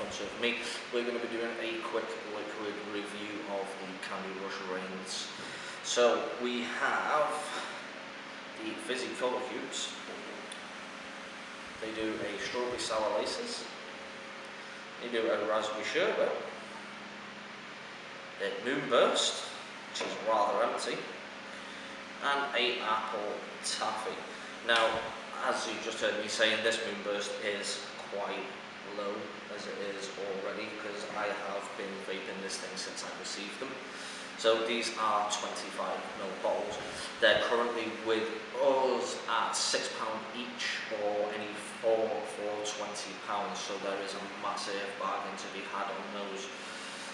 in front of me, we're going to be doing a quick liquid review of the Candy Rush Reigns. So we have the Fizzy Cola Cubes. They do a Strawberry Sour Laces. They do a Raspberry Sherbet. A Moonburst, which is rather empty. And a Apple Taffy. Now, as you just heard me saying, this moonburst is quite low as it is already because I have been vaping this thing since I received them. So these are 25 ml bottles. They're currently with us at £6 each or any four for £20. So there is a massive bargain to be had on those.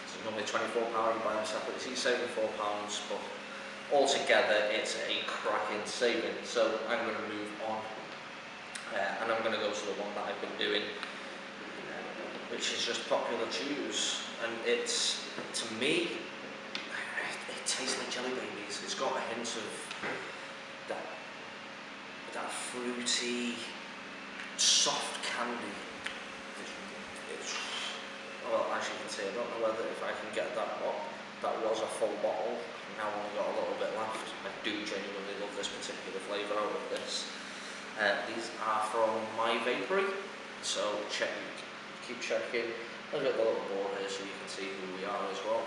So normally £24 you buy them separately, so you're saving £4 but altogether it's a cracking saving. So I'm going to move on uh, and I'm going to go to the one that I've been doing, which is just popular chews. And it's, to me, it, it tastes like jelly babies. It's got a hint of that, that fruity, soft candy. Well, as you can see, I don't know whether if I can get that up. That was a full bottle. Now I've got a little bit left. I do genuinely love this particular flavour out of this. Uh, these are from My Vapory, so check, keep checking. I've got the little board here so you can see who we are as well.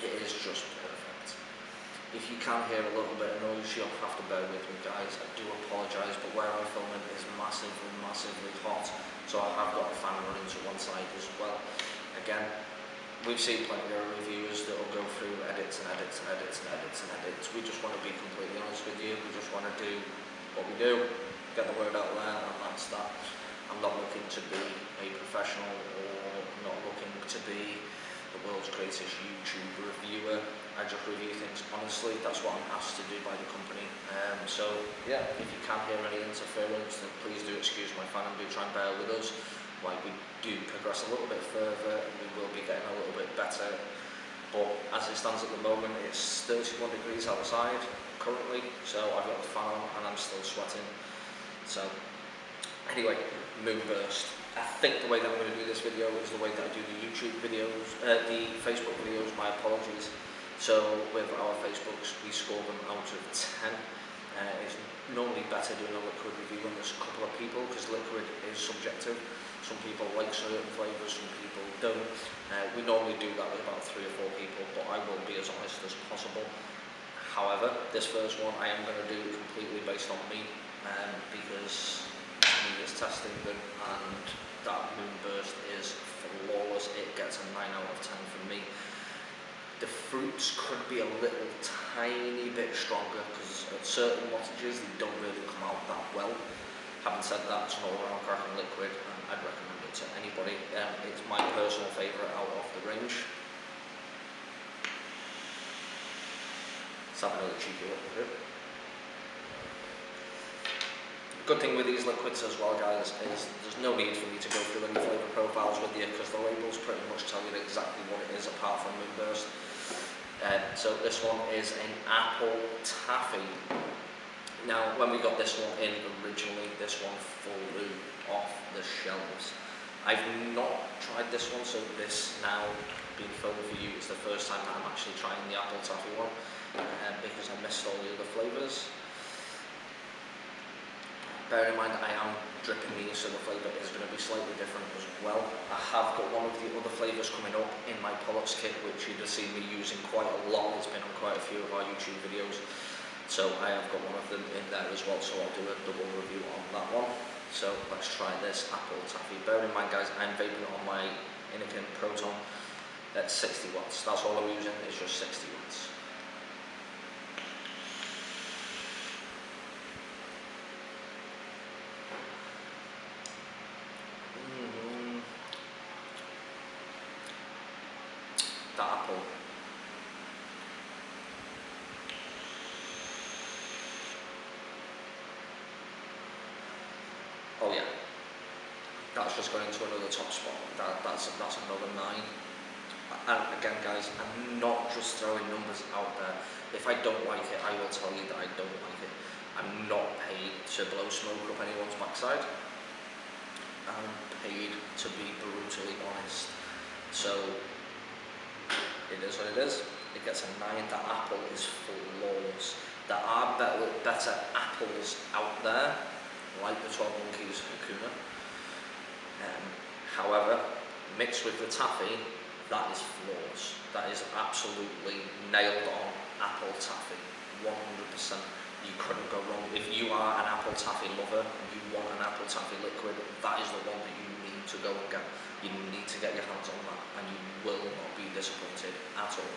It is just perfect. If you can hear a little bit of noise, you'll have to bear with me guys. I do apologise, but where I'm filming is massively, massively hot, so I have got a fan running to one side as well. Again, we've seen plenty of reviews that will go through edits and edits and edits and edits and edits. We just want to be completely honest with you. We just want to do what we do, get the word out there, and that's that. I'm not looking to be a professional or not looking to be the world's greatest YouTube reviewer. I just review things honestly. That's what I'm asked to do by the company. Um, so yeah, if you can hear any interference, then please do excuse my fan and do try and bear with us. Like we do progress a little bit further and we will be getting a little bit better. But as it stands at the moment it's 31 degrees outside currently so I've got the fan on and I'm still sweating. So anyway moonburst I think the way that I'm going to do this video is the way that I do the YouTube videos uh, the Facebook videos my apologies. So with our Facebooks we score them out of 10 uh, it's normally better doing a liquid review there's a couple of people because liquid is subjective some people like certain flavours, some people don't. Uh, we normally do that with about three or four people, but I will be as honest as possible. However, this first one I am going to do completely based on me, um, because me is testing them, and that moonburst is flawless. It gets a 9 out of 10 from me. The fruits could be a little tiny bit stronger, because at certain wattages they don't really come out that well. Having said that, it's an all-round cracking liquid, and I'd recommend it to anybody. Um, it's my personal favourite out of the range. Let's have another cheeky look at it. Good thing with these liquids as well guys is there's no need for me to go through any flavour profiles with you because the labels pretty much tell you exactly what it is apart from Moonburst. Uh, so this one is an apple taffy. Now when we got this one in originally, this one flew off the shelves. I've not tried this one, so this now being filmed for you is the first time that I'm actually trying the apple taffy one uh, because I missed all the other flavours. Bear in mind I am dripping these so the flavour is going to be slightly different as well. I have got one of the other flavours coming up in my Pollux kit which you'd have seen me using quite a lot. It's been on quite a few of our YouTube videos. So I have got one of them in there as well so I'll do a double review on that one. So let's try this apple taffy. Bear in mind guys, I'm vaping on my Innokin Proton at 60 watts. That's all I'm using, it's just 60 watts. Mm. That apple Oh yeah, that's just going into another top spot. That, that's that's another nine. and again guys, I'm not just throwing numbers out there. If I don't like it, I will tell you that I don't like it. I'm not paid to blow smoke up anyone's backside. I'm paid to be brutally honest. So, it is what it is. It gets a 9. That apple is flawless. There are better, better apples out there, like the 12 Monkeys Hakuna. Mixed with the taffy, that is flawless. That is absolutely nailed on apple taffy, 100%. You couldn't go wrong. If you are an apple taffy lover you want an apple taffy liquid, that is the one that you need to go and get. You need to get your hands on that and you will not be disappointed at all.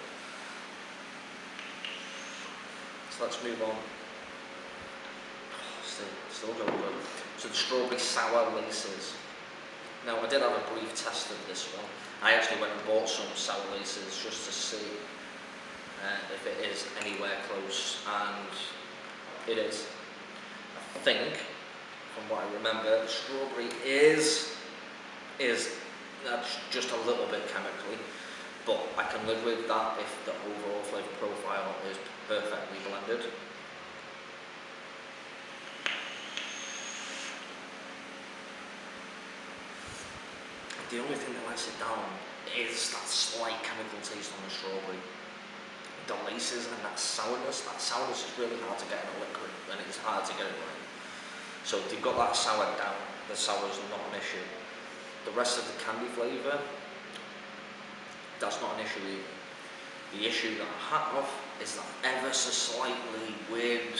So let's move on. Oh, still, still going good. So the strawberry sour laces. Now I did have a brief test of this one. I actually went and bought some sour laces just to see uh, if it is anywhere close and it is. I think, from what I remember, the strawberry is is that's just a little bit chemically, but I can live with that if the overall flavour profile is perfectly blended. The only thing that lets it down is that slight chemical taste on the strawberry. The laces and that sourness, that sourness is really hard to get in a liquid and it's hard to get it right. So they've got that sour down, the sour is not an issue. The rest of the candy flavour, that's not an issue either. The issue that I have is that ever so slightly weird,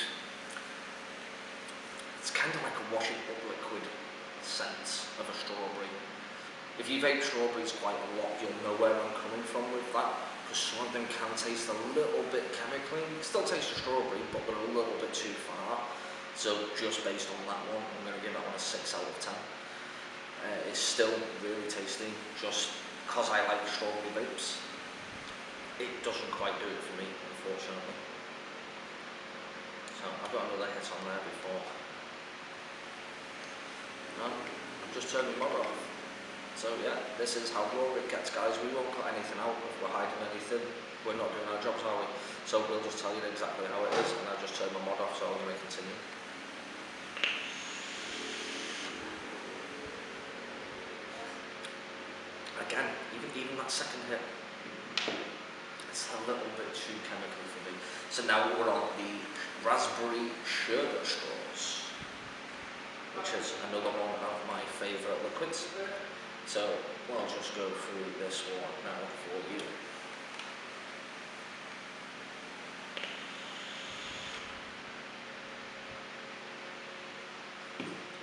it's kind of like a washing up liquid scent of a strawberry. If you vape strawberries quite a lot, you'll know where I'm coming from with that, because some of them can taste a little bit chemically. Still taste strawberry, but they're a little bit too far. So just based on that one, I'm going to give that one a 6 out of 10. Uh, it's still really tasty, just because I like strawberry vapes. It doesn't quite do it for me, unfortunately. So I've got another hit on there before. No, I've just turned my mod off. So yeah, this is how raw it gets guys. We won't cut anything out if we're hiding anything. We're not doing our jobs, are we? So we'll just tell you exactly how it is and I'll just turn my mod off so I'm going to continue. again, even, even that second hit, it's a little bit too chemical for me. So now we're on the raspberry sherbet straws, which is another one of my favourite liquids. So we'll just go through this one now for you.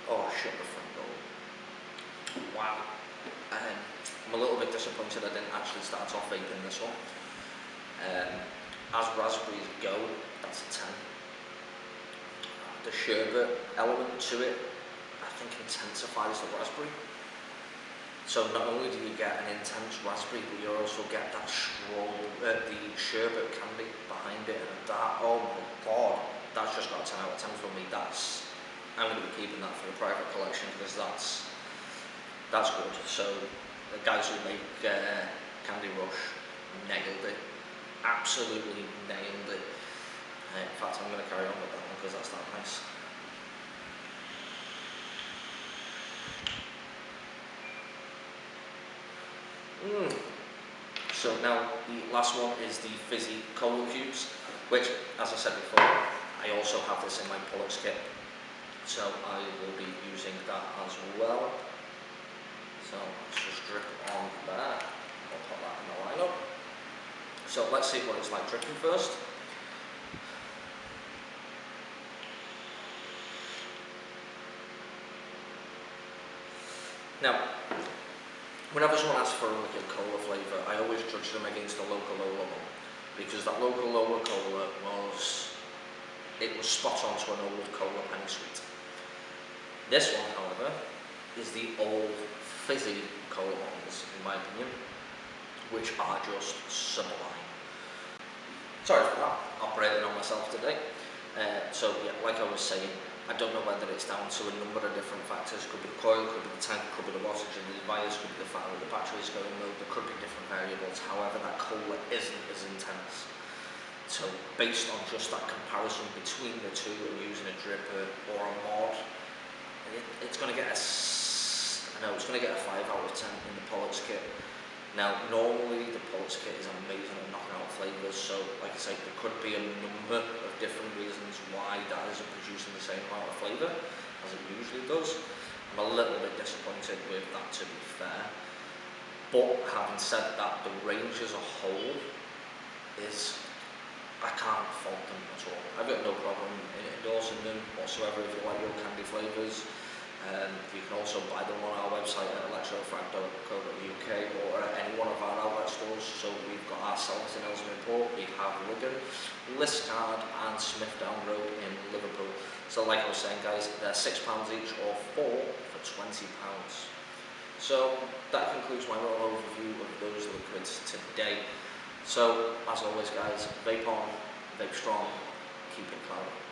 Oh, shut the front door. Wow. Um, I'm a little bit disappointed I didn't actually start off vaping this one. Um, as raspberries go, that's a 10. The sherbet element to it, I think intensifies the raspberry. So not only do you get an intense raspberry, but you also get that strong, uh, the sherbet candy behind it, and that, oh my god, that's just got a 10 out of 10 for me, that's, I'm going to be keeping that for the private collection, because that's, that's good. So the guys who make uh, Candy Rush nailed it, absolutely nailed it. Uh, in fact, I'm going to carry on with that one, because that's that nice. Mm. So now the last one is the fizzy cola cubes, which, as I said before, I also have this in my Pollux kit. So I will be using that as well. So let's just drip on there. I'll put that in the lineup. So let's see what it's like dripping first. Now, whenever someone asks for a liquid cola flavour, I always judge them against the local Lola one. Because that local Lola cola was, it was spot on to an old cola penny sweet. This one, however, is the old fizzy cola ones, in my opinion, which are just sublime. Sorry for that, operating on myself today. Uh, so yeah, like I was saying, I don't know whether it's down to a number of different factors. Could be the coil, could be the tank, could be the wattage in the device, could be the fact that the battery is going low, there could be different variables. However, that cola isn't as intense. So based on just that comparison between the two and using a dripper or a mod, it, it's going to get a, I know, it's going to get a 5 out of 10 in the Pollux kit. Now, normally the Pollux kit is amazing at knocking out flavours, so like I say, there could be a number of different reasons why that isn't producing the same amount of flavour as it usually does. I'm a little bit disappointed with that to be fair. But having said that, the range as a whole is I can't fault them at all. I've got no problem in endorsing them whatsoever if you like your candy flavours. Um, you can also buy them on our website at electrofrag.co.uk or at any one of our outlet stores. So we've got ourselves in Ellesmere Port, we have Wigan, Liscard and Smithdown Road in Liverpool. So like I was saying guys, they're £6 each or four for £20. So that concludes my little overview of those liquids today. So, as always guys, vape on, vape strong, keep it cloudy.